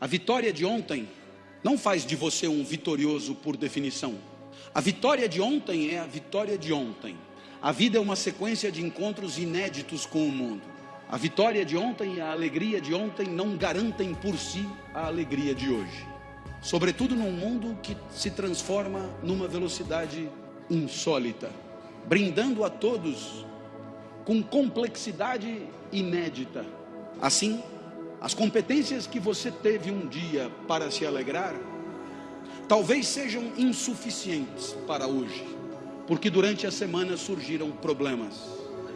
A vitória de ontem não faz de você um vitorioso por definição. A vitória de ontem é a vitória de ontem. A vida é uma sequência de encontros inéditos com o mundo. A vitória de ontem e a alegria de ontem não garantem por si a alegria de hoje. Sobretudo num mundo que se transforma numa velocidade insólita, brindando a todos com complexidade inédita. Assim, as competências que você teve um dia para se alegrar, talvez sejam insuficientes para hoje, porque durante a semana surgiram problemas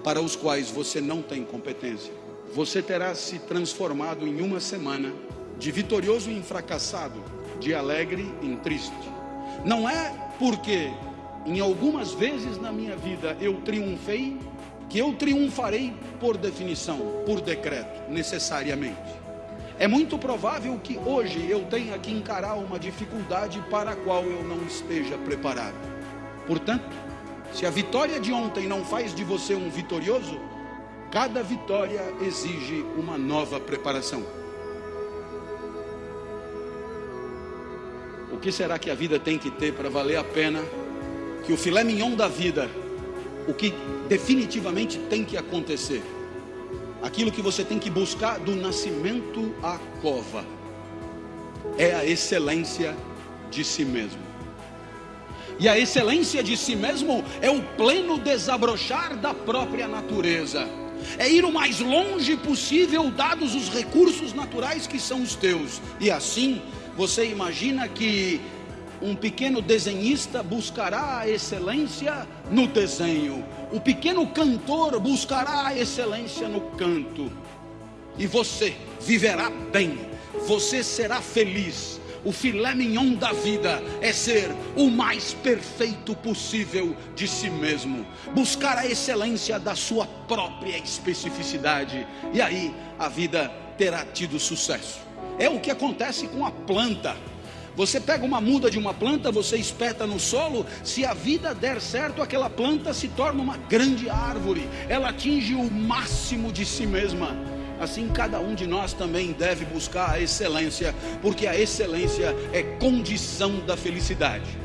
para os quais você não tem competência. Você terá se transformado em uma semana de vitorioso em fracassado, de alegre em triste. Não é porque em algumas vezes na minha vida eu triunfei que eu triunfarei por definição, por decreto, necessariamente. É muito provável que hoje eu tenha que encarar uma dificuldade para a qual eu não esteja preparado. Portanto, se a vitória de ontem não faz de você um vitorioso, cada vitória exige uma nova preparação. O que será que a vida tem que ter para valer a pena? Que o filé mignon da vida o que definitivamente tem que acontecer. Aquilo que você tem que buscar do nascimento à cova é a excelência de si mesmo. E a excelência de si mesmo é o pleno desabrochar da própria natureza. É ir o mais longe possível, dados os recursos naturais que são os teus. E assim, você imagina que um pequeno desenhista buscará a excelência no desenho, o pequeno cantor buscará a excelência no canto, e você viverá bem, você será feliz. O filé mignon da vida é ser o mais perfeito possível de si mesmo, buscar a excelência da sua própria especificidade, e aí a vida terá tido sucesso. É o que acontece com a planta. Você pega uma muda de uma planta, você espeta no solo, se a vida der certo, aquela planta se torna uma grande árvore, ela atinge o máximo de si mesma. Assim, cada um de nós também deve buscar a excelência, porque a excelência é condição da felicidade.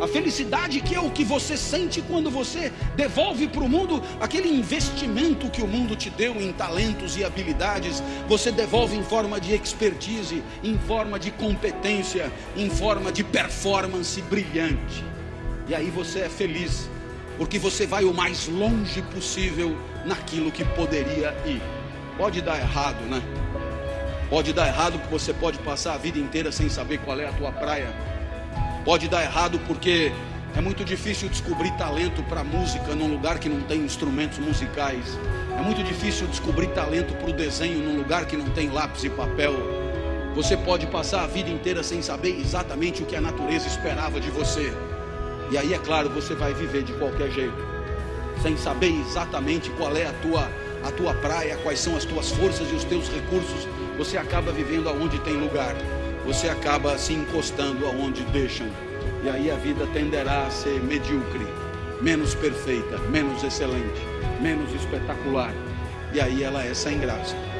A felicidade que é o que você sente quando você devolve para o mundo aquele investimento que o mundo te deu em talentos e habilidades, você devolve em forma de expertise, em forma de competência, em forma de performance brilhante. E aí você é feliz, porque você vai o mais longe possível naquilo que poderia ir. Pode dar errado, né? Pode dar errado porque você pode passar a vida inteira sem saber qual é a tua praia Pode dar errado porque é muito difícil descobrir talento para música num lugar que não tem instrumentos musicais. É muito difícil descobrir talento para o desenho num lugar que não tem lápis e papel. Você pode passar a vida inteira sem saber exatamente o que a natureza esperava de você. E aí, é claro, você vai viver de qualquer jeito, sem saber exatamente qual é a tua, a tua praia, quais são as tuas forças e os teus recursos. Você acaba vivendo aonde tem lugar você acaba se encostando aonde deixam. E aí a vida tenderá a ser medíocre, menos perfeita, menos excelente, menos espetacular. E aí ela é sem graça.